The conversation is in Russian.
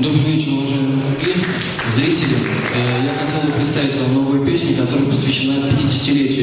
Добрый вечер, уважаемые зрители. Э, я хотел бы представить вам новую песню, которая посвящена 50-летию